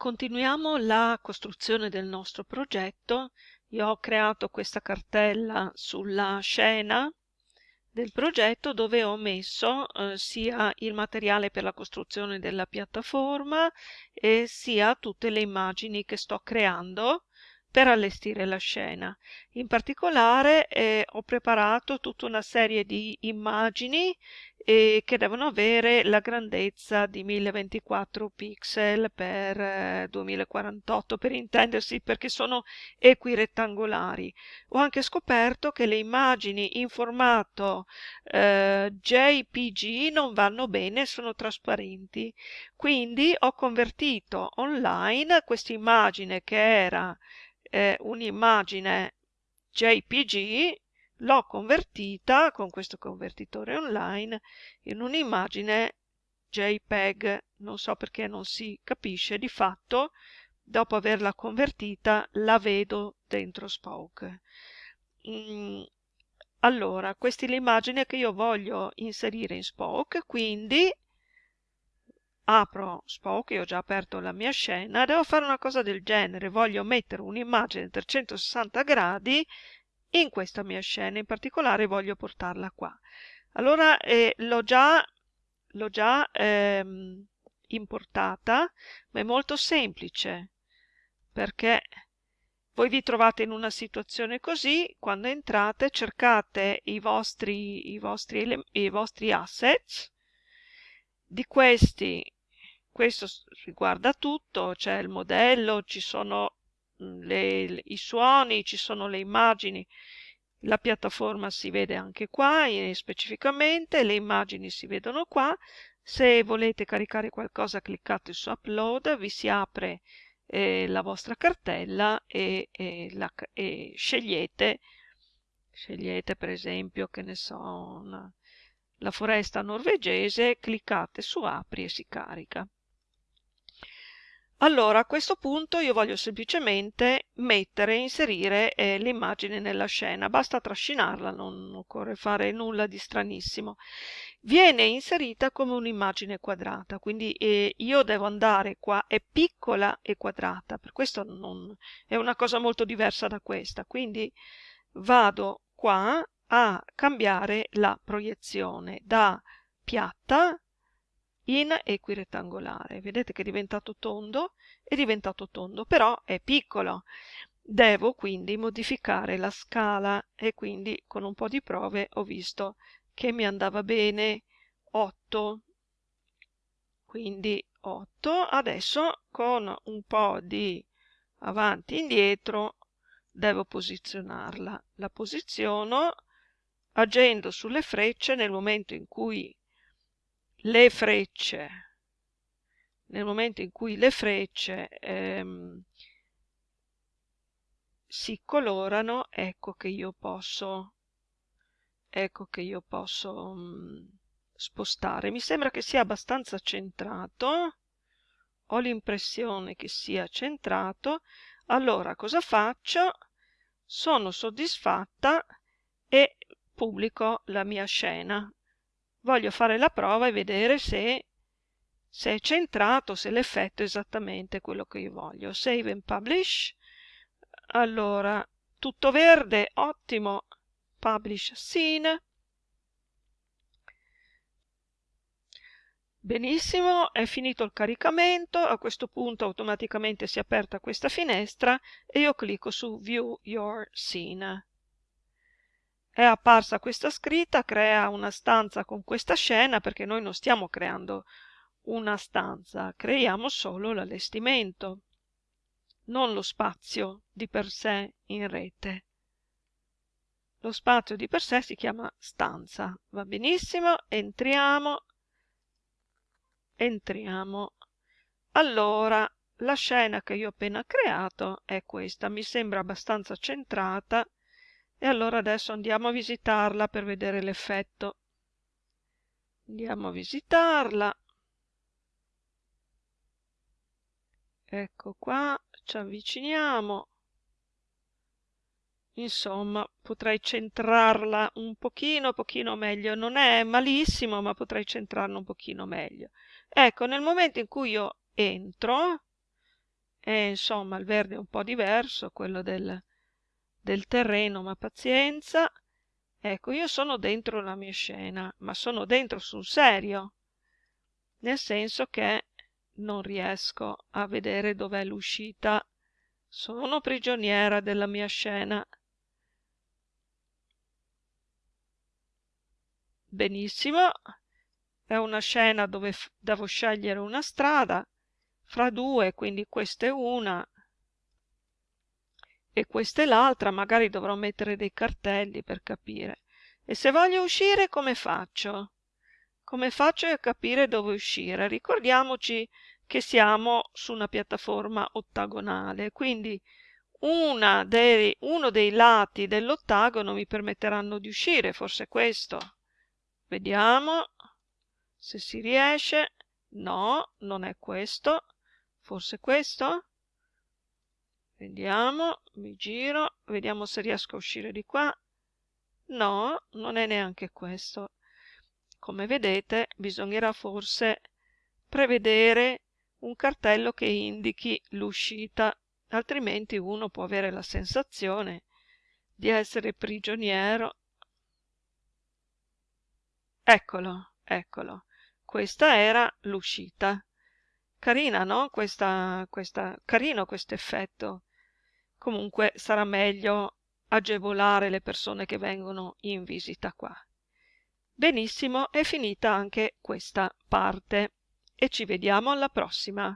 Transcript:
Continuiamo la costruzione del nostro progetto. Io ho creato questa cartella sulla scena del progetto dove ho messo eh, sia il materiale per la costruzione della piattaforma e sia tutte le immagini che sto creando per allestire la scena. In particolare eh, ho preparato tutta una serie di immagini eh, che devono avere la grandezza di 1024 pixel per eh, 2048 per intendersi perché sono equirettangolari. Ho anche scoperto che le immagini in formato eh, JPG non vanno bene, sono trasparenti. Quindi ho convertito online questa immagine che era eh, un'immagine JPG, l'ho convertita con questo convertitore online in un'immagine JPEG. Non so perché non si capisce, di fatto dopo averla convertita la vedo dentro Spoke. Mm, allora, questa è l'immagine che io voglio inserire in Spoke, quindi apro Spoke, io ho già aperto la mia scena, devo fare una cosa del genere, voglio mettere un'immagine 360 gradi in questa mia scena, in particolare voglio portarla qua. Allora eh, l'ho già, già ehm, importata, ma è molto semplice, perché voi vi trovate in una situazione così, quando entrate cercate i vostri, i vostri, i vostri assets, di questi questo riguarda tutto, c'è il modello, ci sono mm, le, i suoni, ci sono le immagini, la piattaforma si vede anche qua specificamente, le immagini si vedono qua, se volete caricare qualcosa cliccate su upload, vi si apre eh, la vostra cartella e, e, la, e, scegliete, scegliete per esempio, che ne so, una, la foresta norvegese, cliccate su apri e si carica. Allora a questo punto io voglio semplicemente mettere, inserire eh, l'immagine nella scena, basta trascinarla, non occorre fare nulla di stranissimo. Viene inserita come un'immagine quadrata, quindi eh, io devo andare qua, è piccola e quadrata, per questo non, è una cosa molto diversa da questa, quindi vado qua a cambiare la proiezione da piatta in equirettangolare. Vedete che è diventato tondo? È diventato tondo, però è piccolo. Devo quindi modificare la scala e quindi con un po' di prove ho visto che mi andava bene 8. Quindi 8. Adesso con un po' di avanti e indietro devo posizionarla. La posiziono agendo sulle frecce nel momento in cui le frecce. Nel momento in cui le frecce ehm, si colorano ecco che io posso ecco che io posso mh, mm, spostare. Mi sembra che sia abbastanza centrato. Ho l'impressione che sia centrato. Allora cosa faccio? Sono soddisfatta e pubblico la mia scena voglio fare la prova e vedere se, se è centrato, se l'effetto è esattamente quello che io voglio. Save and Publish. Allora, tutto verde, ottimo. Publish Scene. Benissimo, è finito il caricamento, a questo punto automaticamente si è aperta questa finestra e io clicco su View Your Scene è apparsa questa scritta, crea una stanza con questa scena perché noi non stiamo creando una stanza, creiamo solo l'allestimento, non lo spazio di per sé in rete. Lo spazio di per sé si chiama stanza, va benissimo, entriamo, entriamo. Allora, la scena che io ho appena creato è questa, mi sembra abbastanza centrata, e allora adesso andiamo a visitarla per vedere l'effetto. Andiamo a visitarla. Ecco qua, ci avviciniamo. Insomma, potrei centrarla un pochino, pochino meglio. Non è malissimo, ma potrei centrarla un pochino meglio. Ecco, nel momento in cui io entro, e insomma il verde è un po' diverso, quello del, del terreno, ma pazienza. Ecco, io sono dentro la mia scena, ma sono dentro sul serio, nel senso che non riesco a vedere dov'è l'uscita. Sono prigioniera della mia scena. Benissimo, è una scena dove devo scegliere una strada fra due, quindi questa è una e questa è l'altra, magari dovrò mettere dei cartelli per capire. E se voglio uscire come faccio? Come faccio a capire dove uscire? Ricordiamoci che siamo su una piattaforma ottagonale, quindi dei, uno dei lati dell'ottagono mi permetteranno di uscire, forse questo. Vediamo se si riesce. No, non è questo. Forse questo? Vediamo, mi giro, vediamo se riesco a uscire di qua. No, non è neanche questo. Come vedete, bisognerà forse prevedere un cartello che indichi l'uscita, altrimenti uno può avere la sensazione di essere prigioniero. Eccolo, eccolo. Questa era l'uscita. Carina, no? Questa, questa, carino questo effetto. Comunque sarà meglio agevolare le persone che vengono in visita qua. Benissimo, è finita anche questa parte e ci vediamo alla prossima.